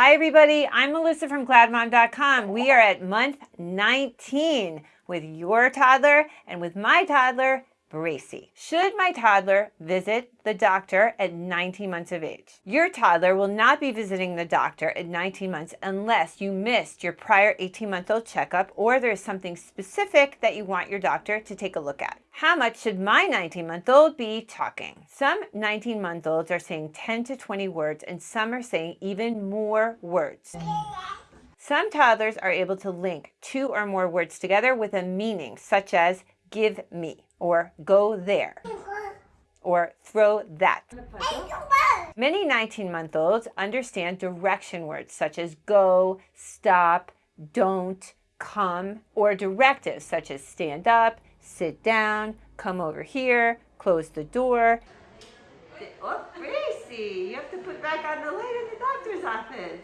Hi everybody, I'm Melissa from GladMom.com. We are at month 19 with your toddler and with my toddler, Bracy. Should my toddler visit the doctor at 19 months of age? Your toddler will not be visiting the doctor at 19 months unless you missed your prior 18-month-old checkup or there's something specific that you want your doctor to take a look at. How much should my 19-month-old be talking? Some 19-month-olds are saying 10 to 20 words and some are saying even more words. Some toddlers are able to link two or more words together with a meaning, such as give me or go there or throw that. Many 19-month-olds understand direction words such as go, stop, don't, come, or directives such as stand up, sit down, come over here, close the door. Oh, Bracy, you have to put back on the light in the doctor's office.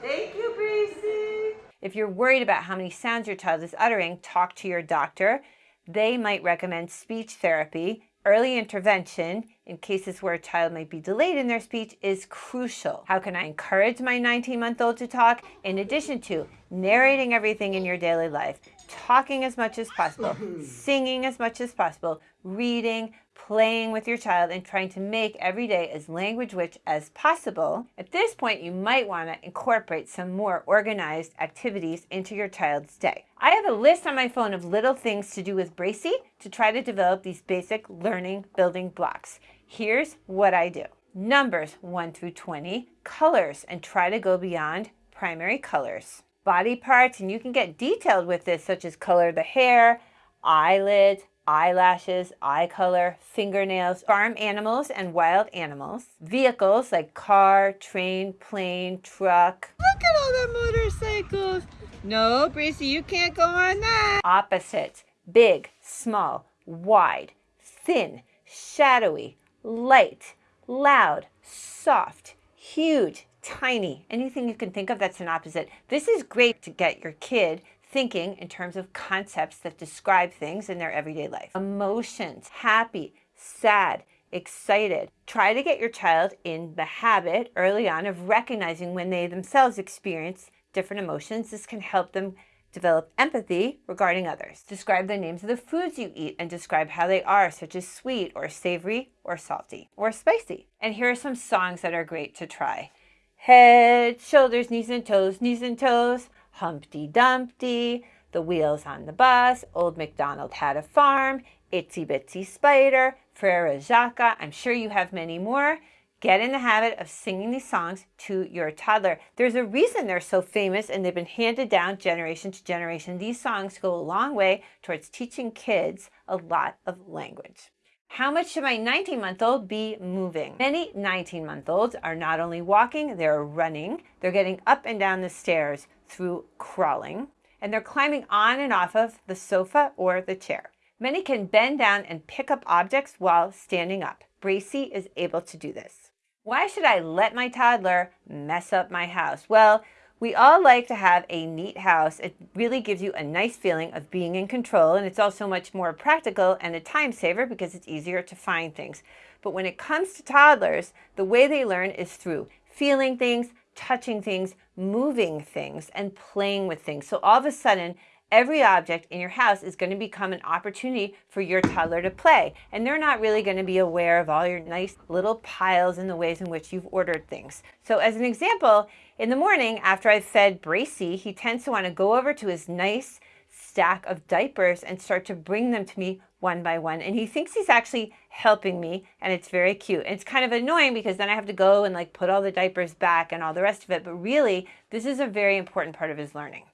Thank you, Bracy. If you're worried about how many sounds your child is uttering, talk to your doctor. They might recommend speech therapy. Early intervention in cases where a child might be delayed in their speech is crucial. How can I encourage my 19-month-old to talk? In addition to narrating everything in your daily life, talking as much as possible, singing as much as possible, reading, playing with your child and trying to make every day as language rich as possible, at this point you might want to incorporate some more organized activities into your child's day. I have a list on my phone of little things to do with Bracy to try to develop these basic learning building blocks. Here's what I do. Numbers 1 through 20, colors, and try to go beyond primary colors. Body parts, and you can get detailed with this, such as color the hair, eyelids, eyelashes, eye color, fingernails, farm animals and wild animals, vehicles like car, train, plane, truck. Look at all the motorcycles. No, Bracy, you can't go on that. Opposites, big, small, wide, thin, shadowy, light, loud, soft, huge, tiny, anything you can think of that's an opposite. This is great to get your kid thinking in terms of concepts that describe things in their everyday life. Emotions, happy, sad, excited. Try to get your child in the habit early on of recognizing when they themselves experience different emotions. This can help them develop empathy regarding others. Describe the names of the foods you eat and describe how they are, such as sweet or savory or salty or spicy. And here are some songs that are great to try. Head, shoulders, knees and toes, knees and toes. Humpty Dumpty, The Wheels on the Bus, Old MacDonald Had a Farm, Itsy Bitsy Spider, Frere Jacques. I'm sure you have many more. Get in the habit of singing these songs to your toddler. There's a reason they're so famous and they've been handed down generation to generation. These songs go a long way towards teaching kids a lot of language. How much should my 19-month-old be moving? Many 19-month-olds are not only walking, they're running, they're getting up and down the stairs through crawling, and they're climbing on and off of the sofa or the chair. Many can bend down and pick up objects while standing up. Bracy is able to do this. Why should I let my toddler mess up my house? Well, we all like to have a neat house. It really gives you a nice feeling of being in control and it's also much more practical and a time saver because it's easier to find things. But when it comes to toddlers, the way they learn is through feeling things, touching things, moving things, and playing with things. So all of a sudden, every object in your house is going to become an opportunity for your toddler to play. And they're not really going to be aware of all your nice little piles and the ways in which you've ordered things. So as an example, in the morning after I've fed Bracy, he tends to want to go over to his nice stack of diapers and start to bring them to me one by one. And he thinks he's actually helping me and it's very cute. And it's kind of annoying because then I have to go and like put all the diapers back and all the rest of it. But really, this is a very important part of his learning.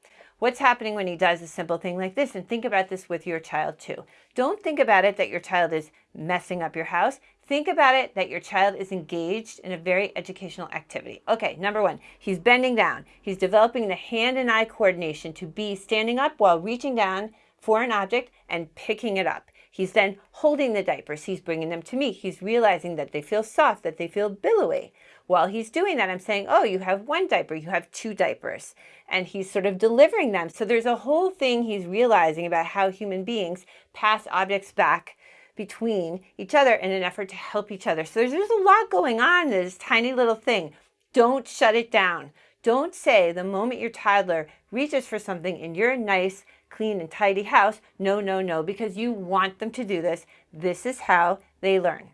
What's happening when he does a simple thing like this? And think about this with your child too. Don't think about it that your child is messing up your house. Think about it that your child is engaged in a very educational activity. Okay, number one, he's bending down. He's developing the hand and eye coordination to be standing up while reaching down for an object and picking it up. He's then holding the diapers. He's bringing them to me. He's realizing that they feel soft, that they feel billowy. While he's doing that, I'm saying, oh, you have one diaper, you have two diapers. And he's sort of delivering them. So there's a whole thing he's realizing about how human beings pass objects back between each other in an effort to help each other. So there's, there's a lot going on in this tiny little thing. Don't shut it down. Don't say the moment your toddler reaches for something in your nice, clean, and tidy house, no, no, no, because you want them to do this. This is how they learn.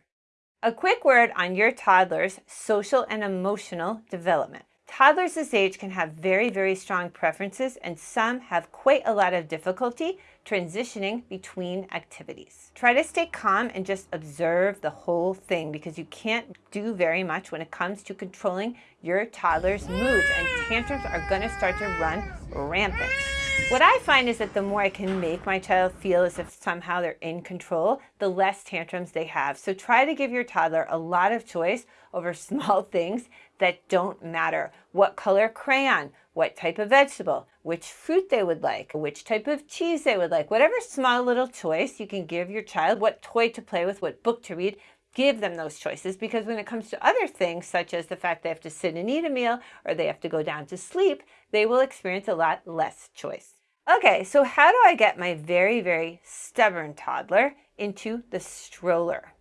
A quick word on your toddler's social and emotional development. Toddlers this age can have very, very strong preferences and some have quite a lot of difficulty transitioning between activities. Try to stay calm and just observe the whole thing because you can't do very much when it comes to controlling your toddler's moods and tantrums are going to start to run rampant. What I find is that the more I can make my child feel as if somehow they're in control, the less tantrums they have. So try to give your toddler a lot of choice over small things that don't matter. What color crayon, what type of vegetable, which fruit they would like, which type of cheese they would like. Whatever small little choice you can give your child, what toy to play with, what book to read, give them those choices because when it comes to other things such as the fact they have to sit and eat a meal or they have to go down to sleep, they will experience a lot less choice. Okay, so how do I get my very, very stubborn toddler into the stroller?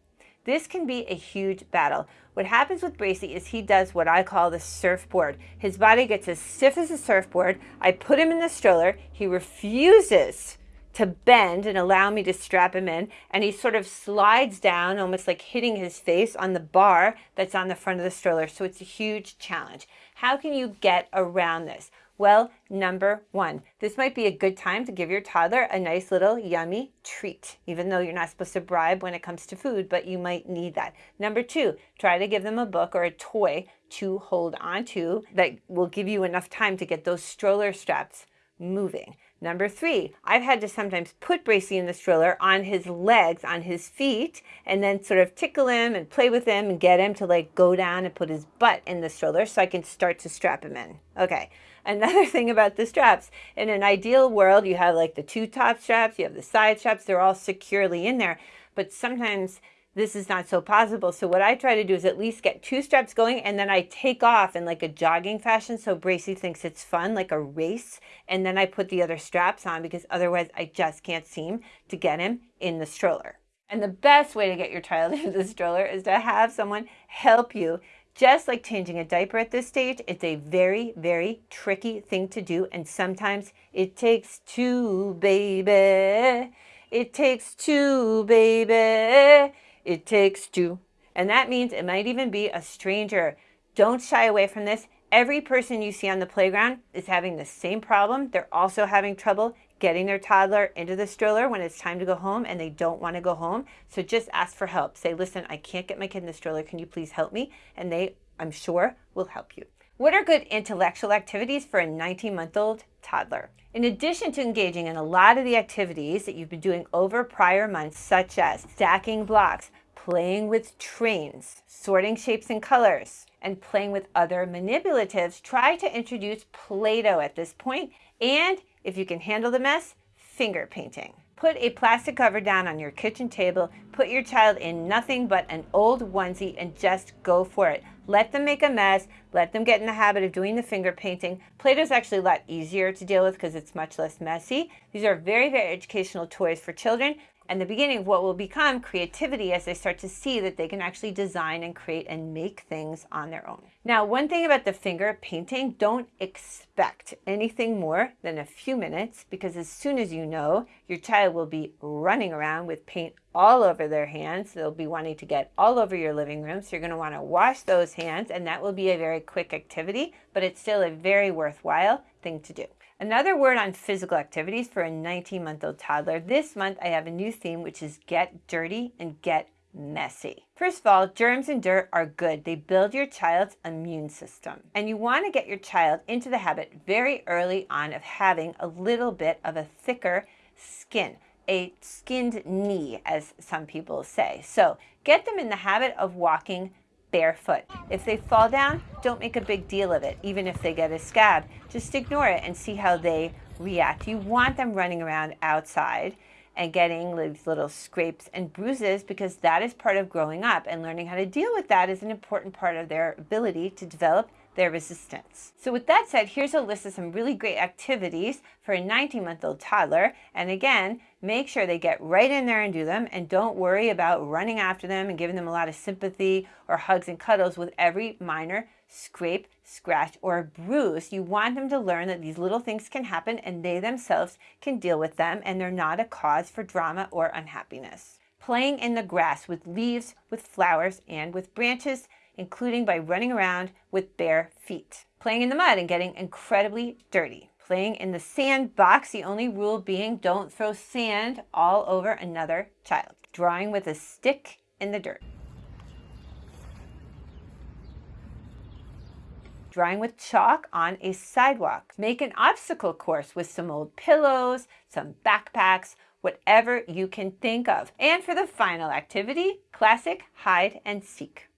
This can be a huge battle. What happens with Bracy is he does what I call the surfboard. His body gets as stiff as a surfboard. I put him in the stroller. He refuses to bend and allow me to strap him in. And he sort of slides down, almost like hitting his face on the bar that's on the front of the stroller. So it's a huge challenge. How can you get around this? Well, number one, this might be a good time to give your toddler a nice little yummy treat, even though you're not supposed to bribe when it comes to food, but you might need that. Number two, try to give them a book or a toy to hold on to that will give you enough time to get those stroller straps moving. Number three, I've had to sometimes put Bracy in the stroller on his legs, on his feet, and then sort of tickle him and play with him and get him to like go down and put his butt in the stroller so I can start to strap him in. Okay. Another thing about the straps, in an ideal world, you have like the two top straps, you have the side straps, they're all securely in there. But sometimes this is not so possible. So what I try to do is at least get two straps going and then I take off in like a jogging fashion so Bracy thinks it's fun, like a race. And then I put the other straps on because otherwise I just can't seem to get him in the stroller. And the best way to get your child into the stroller is to have someone help you. Just like changing a diaper at this stage, it's a very, very tricky thing to do. And sometimes it takes two, baby. It takes two, baby. It takes two. And that means it might even be a stranger. Don't shy away from this. Every person you see on the playground is having the same problem. They're also having trouble getting their toddler into the stroller when it's time to go home and they don't want to go home. So just ask for help. Say, listen, I can't get my kid in the stroller. Can you please help me? And they, I'm sure, will help you. What are good intellectual activities for a 19 month old toddler? In addition to engaging in a lot of the activities that you've been doing over prior months, such as stacking blocks, playing with trains, sorting shapes and colors, and playing with other manipulatives, try to introduce Play-Doh at this point, and if you can handle the mess, finger painting. Put a plastic cover down on your kitchen table, put your child in nothing but an old onesie and just go for it. Let them make a mess, let them get in the habit of doing the finger painting. Play-Doh is actually a lot easier to deal with because it's much less messy. These are very, very educational toys for children and the beginning of what will become creativity as they start to see that they can actually design and create and make things on their own. Now, one thing about the finger painting, don't expect anything more than a few minutes because as soon as you know, your child will be running around with paint all over their hands. They'll be wanting to get all over your living room. So you're going to want to wash those hands and that will be a very quick activity, but it's still a very worthwhile thing to do. Another word on physical activities for a 19-month-old toddler. This month I have a new theme which is get dirty and get messy. First of all, germs and dirt are good. They build your child's immune system. And you want to get your child into the habit very early on of having a little bit of a thicker skin, a skinned knee, as some people say. So get them in the habit of walking barefoot. If they fall down, don't make a big deal of it, even if they get a scab. Just ignore it and see how they react. You want them running around outside and getting these little scrapes and bruises because that is part of growing up and learning how to deal with that is an important part of their ability to develop their resistance. So with that said, here's a list of some really great activities for a 19 month old toddler. And again, make sure they get right in there and do them and don't worry about running after them and giving them a lot of sympathy or hugs and cuddles with every minor scrape, scratch, or bruise. You want them to learn that these little things can happen and they themselves can deal with them and they're not a cause for drama or unhappiness. Playing in the grass with leaves, with flowers, and with branches including by running around with bare feet. Playing in the mud and getting incredibly dirty. Playing in the sandbox, the only rule being don't throw sand all over another child. Drawing with a stick in the dirt. drawing with chalk on a sidewalk. Make an obstacle course with some old pillows, some backpacks, whatever you can think of. And for the final activity, classic hide and seek.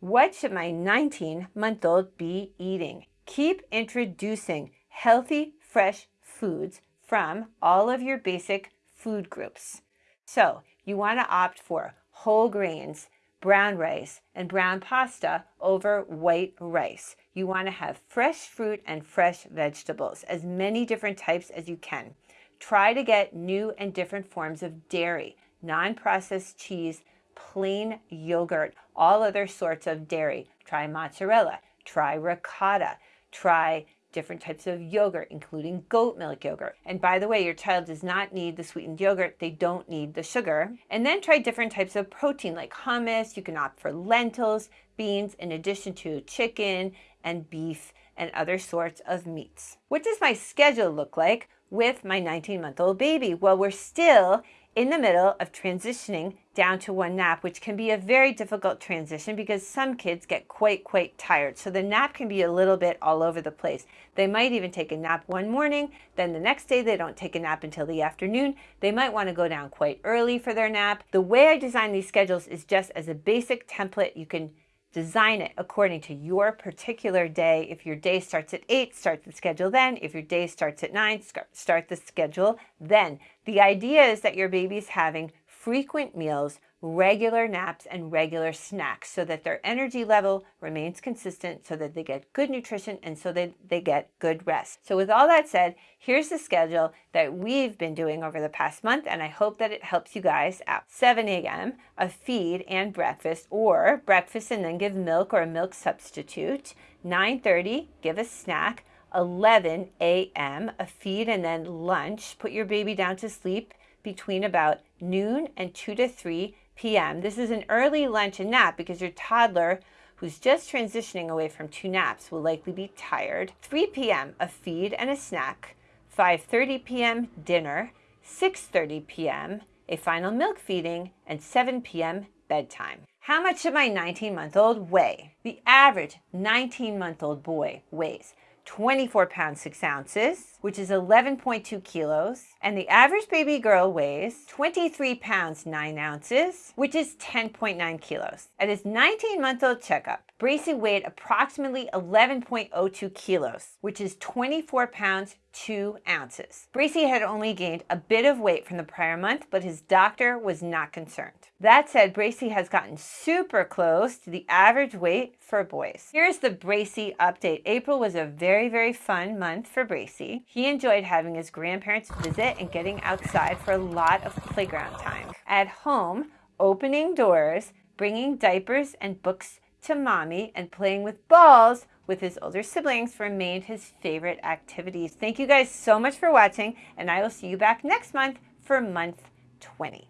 What should my 19 month old be eating? Keep introducing healthy, fresh foods from all of your basic food groups. So you want to opt for whole grains, brown rice, and brown pasta over white rice. You want to have fresh fruit and fresh vegetables, as many different types as you can. Try to get new and different forms of dairy, non-processed cheese, plain yogurt, all other sorts of dairy. Try mozzarella, try ricotta, try different types of yogurt, including goat milk yogurt. And by the way, your child does not need the sweetened yogurt. They don't need the sugar. And then try different types of protein like hummus. You can opt for lentils, beans, in addition to chicken and beef and other sorts of meats. What does my schedule look like with my 19 month old baby? Well, we're still in the middle of transitioning down to one nap, which can be a very difficult transition because some kids get quite, quite tired. So the nap can be a little bit all over the place. They might even take a nap one morning, then the next day they don't take a nap until the afternoon. They might want to go down quite early for their nap. The way I design these schedules is just as a basic template. You can design it according to your particular day. If your day starts at 8, start the schedule then. If your day starts at 9, start the schedule then. The idea is that your baby's having frequent meals regular naps and regular snacks so that their energy level remains consistent so that they get good nutrition and so that they get good rest. So with all that said, here's the schedule that we've been doing over the past month and I hope that it helps you guys out. 7 a.m. a feed and breakfast or breakfast and then give milk or a milk substitute. 9.30 give a snack. 11 a.m. a feed and then lunch. Put your baby down to sleep between about noon and 2 to 3 p.m. This is an early lunch and nap because your toddler who's just transitioning away from two naps will likely be tired. 3 p.m. a feed and a snack. 5.30 p.m. dinner. 6.30 p.m. a final milk feeding. And 7 p.m. bedtime. How much should my 19-month-old weigh? The average 19-month-old boy weighs 24 pounds 6 ounces, which is 11.2 kilos, and the average baby girl weighs 23 pounds 9 ounces, which is 10.9 kilos. At his 19-month-old checkup, Bracy weighed approximately 11.02 kilos, which is 24 pounds 2 ounces. Bracy had only gained a bit of weight from the prior month, but his doctor was not concerned. That said, Bracy has gotten super close to the average weight for boys. Here's the Bracy update. April was a very, very fun month for Bracy. He enjoyed having his grandparents visit and getting outside for a lot of playground time. At home, opening doors, bringing diapers and books to mommy, and playing with balls with his older siblings remained his favorite activities. Thank you guys so much for watching, and I will see you back next month for month 20.